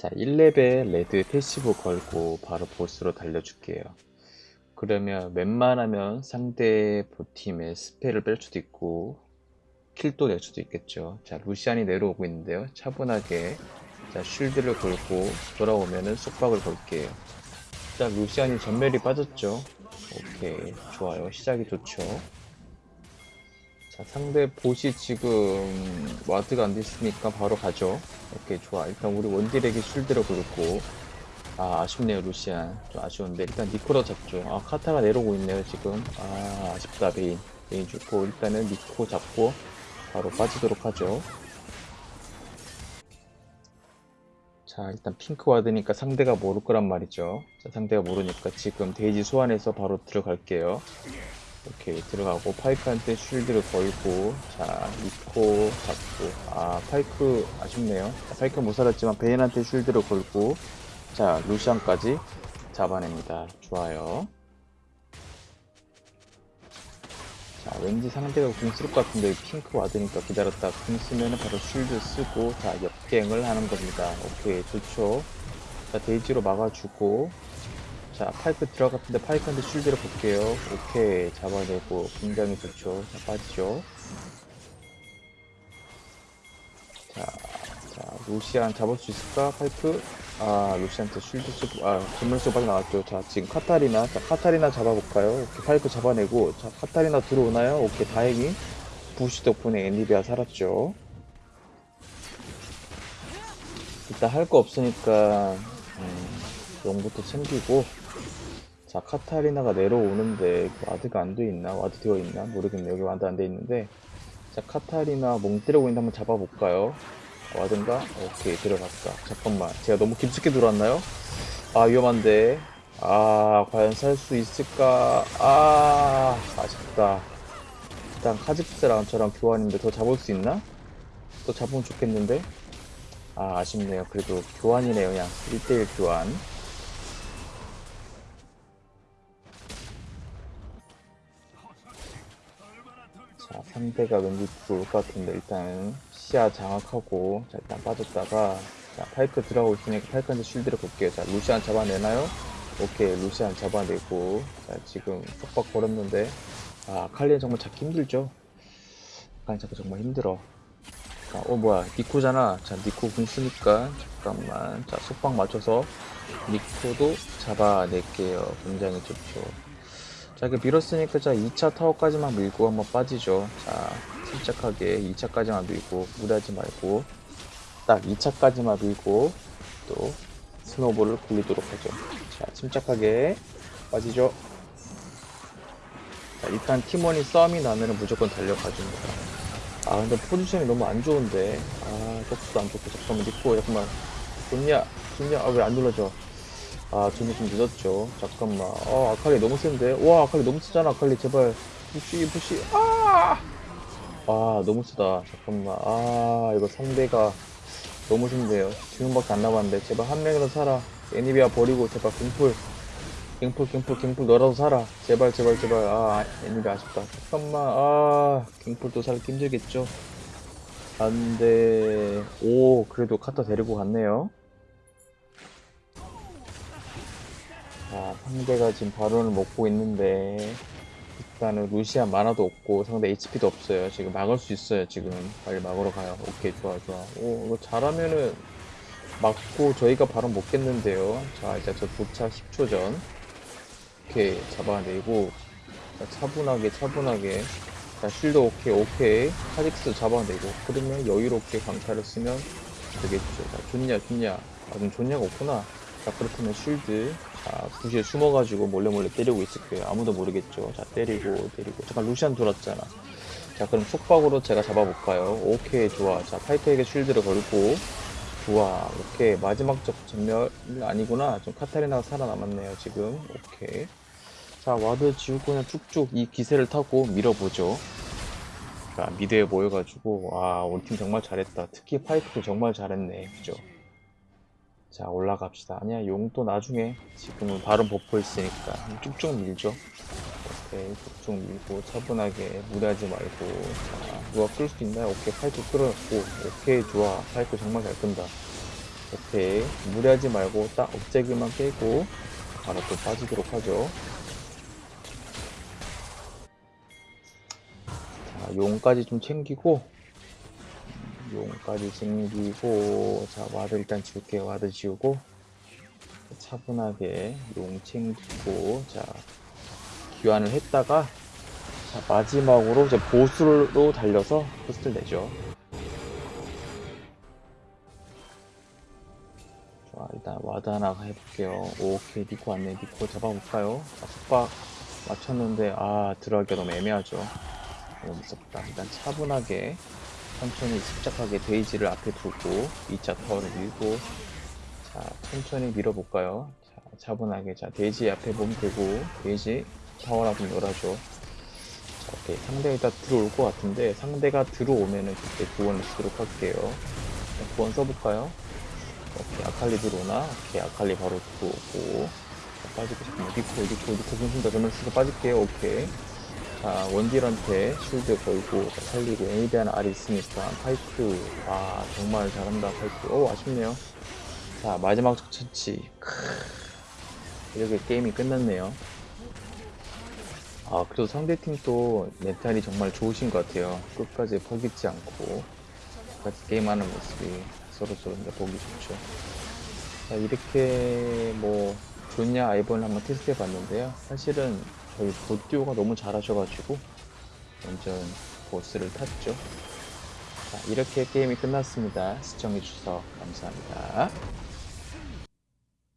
자, 1레벨 red passive 걸고 바로 bot으로 달려줄게요. 그러면 웬만하면 상대 bot 팀의 spell을 뺄 수도 있고 kill도 낼 수도 있겠죠. 자, 루시안이 내려오고 있는데요. 차분하게 자, shield를 걸고 돌아오면은 속박을 걸게요. 일단 루시안이 점멸이 빠졌죠. 오케이, 좋아요. 시작이 좋죠. 자, 상대 보시 지금 ward가 안 됐으니까 바로 가죠. 오케이, 좋아. 일단 우리 원딜에게 shield를 걸고 아, 아쉽네요, 루시안. 좀 아쉬운데. 일단 니코로 잡죠. 아, 카타가 내려오고 있네요, 지금. 아, 아쉽다, 베인. 베인 죽고, 일단은 니코 잡고, 바로 빠지도록 하죠. 자, 일단 핑크 ward니까 상대가 모를 거란 말이죠. 자, 상대가 모르니까 지금 데이지 소환해서 바로 들어갈게요. 오케이, 들어가고, 파이크한테 shield를 걸고, 자, 니코 잡고, 아, 파이크 아쉽네요. 자, 파이크 못 살았지만 베인한테 shield를 걸고, 자, 루시안까지 잡아냅니다. 좋아요. 자, 왠지 상대가 궁 쓸 것 같은데 핑크 ward니까 기다렸다 궁 쓰면 바로 shield 쓰고 자, 역갱을 하는 겁니다. 오케이, 좋죠. 자, 데이지로 막아주고 자, 파이크 들어갔는데 파이크한테 shield를 걸게요. 오케이, 잡아내고 굉장히 좋죠. 자, 빠지죠. 자, 자, 루시안 잡을 수 있을까? 파이크? 아, 루시안테 shield 쓰고, 아, 점멸수 빨리 나왔죠. 자, 지금 카타리나, 자, 카타리나 잡아볼까요? 오케이, 파이크 잡아내고, 자, 카타리나 들어오나요? 오케이, 다행히 부시 덕분에 애니비아 살았죠. 일단 할 거 없으니까, 음, 용부터 챙기고, 자, 카타리나가 내려오는데, 그 ward가 안 돼 있나? ward 되어 있나? 모르겠네. 여기 ward 안 돼 있는데, 자, 카타리나 멍 때리고 있는데 한번 잡아볼까요? 와든가? 오케이 들어갔다 잠깐만 제가 너무 깊숙이 들어왔나요? 아 위험한데 아 과연 살 수 있을까 아 아쉽다 일단 카직스랑 저랑 교환인데 더 잡을 수 있나? 또 잡으면 좋겠는데 아 아쉽네요 그래도 교환이네요 그냥 1대1 교환 상대가 왠지 좋을 것 같은데 일단 시야 장악하고 자 일단 빠졌다가 자 파이크 들어가고 있으니까 파이크한테 쉴드를 볼게요. 자 루시안 잡아내나요? 오케이 루시안 잡아내고 자 지금 속박 걸었는데 아 칼리는 정말 잡기 힘들죠? 아칼리 잡기 정말 힘들어. 자, 어 뭐야 니코잖아. 자 니코 궁 쓰니까 잠깐만. 자 속박 맞춰서 니코도 잡아낼게요. 굉장히 좋죠 자 이렇게 밀었으니까 자 2차 타워까지만 밀고 한번 빠지죠. 자 침착하게 2차까지만 밀고 무리하지 말고 딱 2차까지만 밀고 또 스노볼을 굴리도록 하죠. 자 침착하게 빠지죠. 자 일단 팀원이 싸움이 나면은 무조건 달려가줍니다. 아 근데 포지션이 너무 안 좋은데. 아 속도도 안 좋고 잠깐만 니코 잠깐만. 좋냐? 좋냐? 아 왜 안 눌러져 아 저는 좀 늦었죠. 잠깐만. 어 아칼리 너무 센데? 와 아칼리 너무 세잖아 아칼리. 제발. 부시 부시. 아! 아 너무 쓰다. 잠깐만. 아 이거 상대가 너무 센데요. 지금밖에 안 남았는데. 제발 한 명이라도 살아. 애니비아 버리고 제발 갱풀 갱풀 갱풀 갱풀 너라도 살아. 제발 제발 제발. 아 애니비아 아쉽다. 잠깐만. 아 갱풀도 살기 힘들겠죠? 안돼. 오 그래도 카타 데리고 갔네요 자 상대가 지금 바론을 먹고 있는데 일단은 루시안 만화도 없고 상대 HP도 없어요. 지금 막을 수 있어요. 지금 빨리 막으러 가요. 오케이 좋아 좋아. 오 이거 잘하면은 막고 저희가 바로 먹겠는데요. 자 이제 저 도착 10초 전. 오케이 잡아내고 자, 차분하게 차분하게 자 쉴드 오케이 오케이 카직스 잡아내고 그러면 여유롭게 강타를 쓰면 되겠죠. 자 존야 존야 아 좀 존야가 없구나. 자 그렇다면 shield 자 bush에 숨어가지고 몰래 몰래 때리고 있을 거예요. 아무도 모르겠죠. 자 때리고 때리고. 잠깐 루시안 돌았잖아. 자 그럼 속박으로 제가 잡아볼까요? 오케이 좋아. 자 파이크에게 shield를 걸고. 좋아. 오케이. 마지막 적 전멸 아니구나. 좀 카타리나가 살아남았네요 지금. 오케이. 자 ward 지우고 그냥 쭉쭉 이 기세를 타고 밀어보죠. 자 미드에 모여가지고. 와 우리 팀 정말 잘했다. 특히 파이크도 정말 잘했네. 그죠 자 올라갑시다. 아니야 용도 나중에. 지금은 바로 buff 있으니까. 쭉쭉 밀죠. 오케이 쭉쭉 밀고 차분하게 무리하지 말고. 자 누가 끌 수 있나요? 오케이 파이크 끌어냈고. 오케이 좋아. 파이크 정말 잘 끈다. 오케이 무리하지 말고 딱 억제기만 깨고 바로 또 빠지도록 하죠. 자 용까지 좀 챙기고. 음, 용까지 챙기고 자 와드 일단 지울게요 와드 지우고 차분하게 용 챙기고 자 귀환을 했다가 자 마지막으로 이제 bot으로 달려서 부스트를 내죠 자, 일단 ward 하나 해볼게요. 오케이, 니코 왔네. 니코 잡아볼까요? 자, 속박 맞췄는데, 아, 들어가기가 너무 애매하죠. 너무 무섭다. 일단 차분하게, 천천히 침착하게 데이지를 앞에 두고, 2차 타워를 밀고, 자, 천천히 밀어볼까요? 자, 차분하게. 자, 데이지 앞에 몸 대고, 데이지 타워라 좀 열어줘. 자, 오케이. 상대가 들어올 것 같은데, 상대가 들어오면은 그때 구원을 쓰도록 할게요. 자, 구원 써볼까요? 오케이 아칼리 들어오나? 오케이 아칼리 바로 들어오고 자, 빠지고 싶으면 니코 니코 니코 분신 더 점을 쓰고 빠질게요 오케이 자 원딜한테 shield 걸고 자, 살리고 에이비안 알이 있으니까 파이크. 아 정말 잘한다 파이크. 오 아쉽네요. 자 마지막 적처치. 이렇게 게임이 끝났네요. 아 그래도 상대팀 또 멘탈이 정말 좋으신 것 같아요. 끝까지 포기지 않고 같이 게임하는 모습이 서로 서로 보기 좋죠. 자, 이렇게 뭐 좋냐 아이번을 한번 테스트 해봤는데요. 사실은 저희 보듀오가 너무 잘하셔가지고 완전 보스를 탔죠. 자, 이렇게 게임이 끝났습니다. 시청해주셔서 감사합니다.